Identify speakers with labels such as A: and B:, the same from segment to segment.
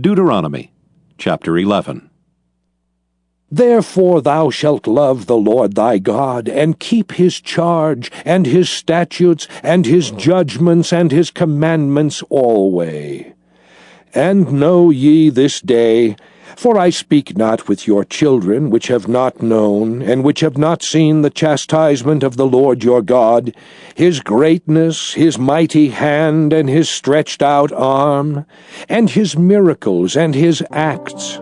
A: Deuteronomy chapter 11.
B: Therefore thou shalt love the Lord thy God, and keep his charge, and his statutes, and his judgments, and his commandments alway. And know ye this day, for I speak not with your children, which have not known, and which have not seen the chastisement of the Lord your God, his greatness, his mighty hand, and his stretched out arm, and his miracles, and his acts,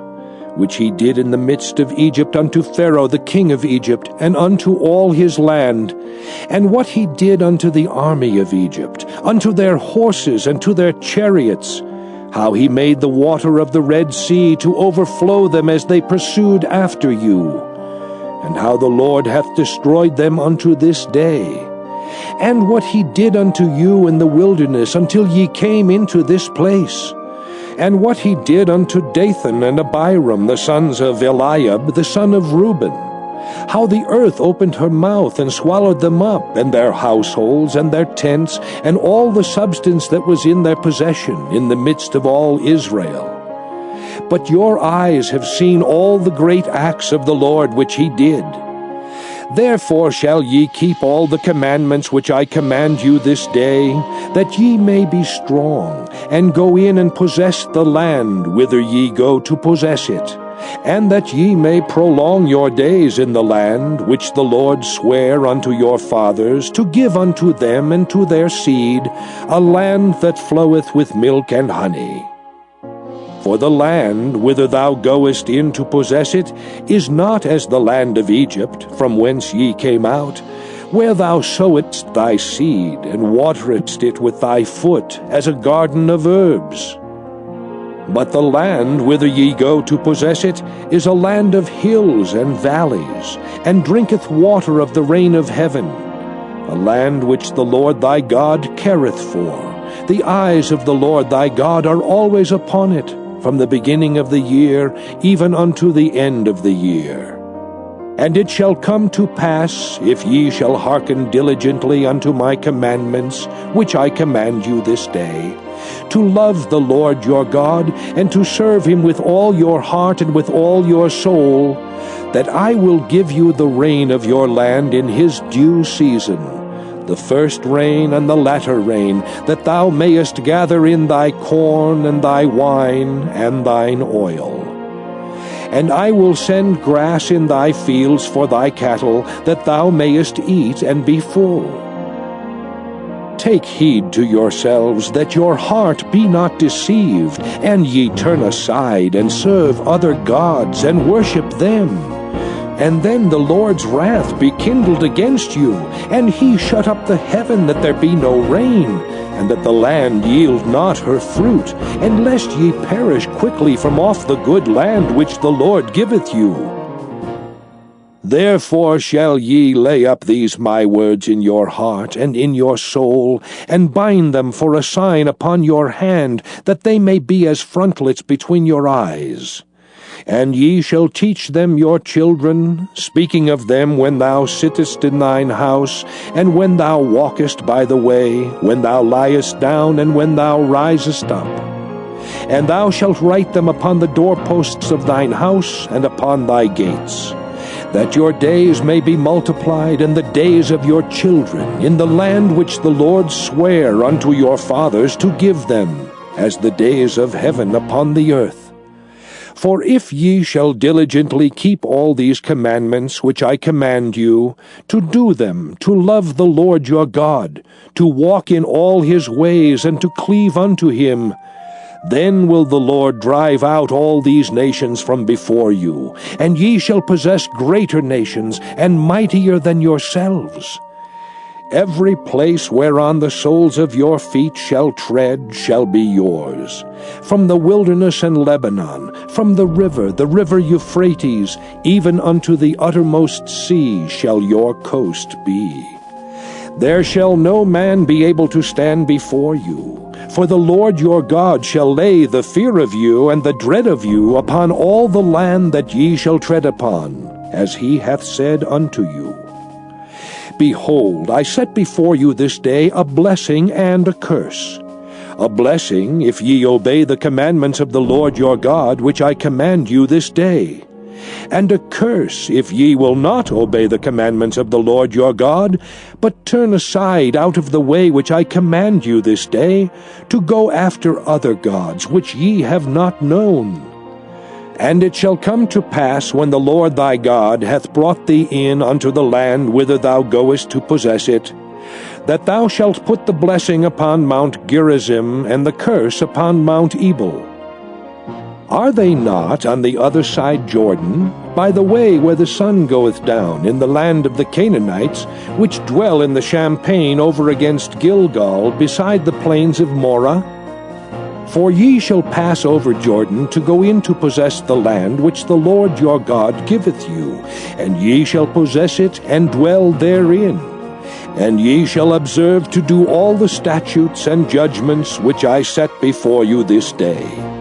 B: which he did in the midst of Egypt unto Pharaoh the king of Egypt, and unto all his land, and what he did unto the army of Egypt, unto their horses, and to their chariots, how he made the water of the Red Sea to overflow them as they pursued after you, and how the Lord hath destroyed them unto this day, and what he did unto you in the wilderness until ye came into this place, and what he did unto Dathan and Abiram the sons of Eliab the son of Reuben, how the earth opened her mouth and swallowed them up, and their households, and their tents, and all the substance that was in their possession, in the midst of all Israel. But your eyes have seen all the great acts of the Lord which he did. Therefore shall ye keep all the commandments which I command you this day, that ye may be strong, and go in and possess the land whither ye go to possess it and that ye may prolong your days in the land which the Lord sware unto your fathers to give unto them and to their seed, a land that floweth with milk and honey. For the land whither thou goest in to possess it is not as the land of Egypt, from whence ye came out, where thou sowedst thy seed, and wateredst it with thy foot, as a garden of herbs. But the land whither ye go to possess it is a land of hills and valleys, and drinketh water of the rain of heaven, a land which the Lord thy God careth for. The eyes of the Lord thy God are always upon it, from the beginning of the year even unto the end of the year. And it shall come to pass, if ye shall hearken diligently unto my commandments, which I command you this day, to love the Lord your God, and to serve him with all your heart and with all your soul, that I will give you the rain of your land in his due season, the first rain and the latter rain, that thou mayest gather in thy corn and thy wine and thine oil. And I will send grass in thy fields for thy cattle, that thou mayest eat and be full. Take heed to yourselves that your heart be not deceived, and ye turn aside and serve other gods and worship them. And then the Lord's wrath be kindled against you, and he shut up the heaven that there be no rain, and that the land yield not her fruit, and lest ye perish quickly from off the good land which the Lord giveth you. Therefore shall ye lay up these my words in your heart and in your soul, and bind them for a sign upon your hand, that they may be as frontlets between your eyes. And ye shall teach them your children, speaking of them when thou sittest in thine house, and when thou walkest by the way, when thou liest down, and when thou risest up. And thou shalt write them upon the doorposts of thine house, and upon thy gates that your days may be multiplied and the days of your children in the land which the Lord sware unto your fathers to give them, as the days of heaven upon the earth. For if ye shall diligently keep all these commandments which I command you, to do them, to love the Lord your God, to walk in all his ways, and to cleave unto him, then will the Lord drive out all these nations from before you, and ye shall possess greater nations, and mightier than yourselves. Every place whereon the soles of your feet shall tread shall be yours. From the wilderness and Lebanon, from the river, the river Euphrates, even unto the uttermost sea shall your coast be. There shall no man be able to stand before you. For the Lord your God shall lay the fear of you and the dread of you upon all the land that ye shall tread upon, as he hath said unto you. Behold, I set before you this day a blessing and a curse. a blessing if ye obey the commandments of the Lord your God, which I command you this day, and a curse if ye will not obey the commandments of the Lord your God, but turn aside out of the way which I command you this day, to go after other gods which ye have not known. And it shall come to pass, when the Lord thy God hath brought thee in unto the land whither thou goest to possess it, that thou shalt put the blessing upon Mount Gerizim, and the curse upon Mount Ebal. Are they not on the other side Jordan, by the way where the sun goeth down, in the land of the Canaanites, which dwell in the champaign over against Gilgal, beside the plains of Moreh? For ye shall pass over Jordan to go in to possess the land which the Lord your God giveth you, and ye shall possess it and dwell therein. And ye shall observe to do all the statutes and judgments which I set before you this day.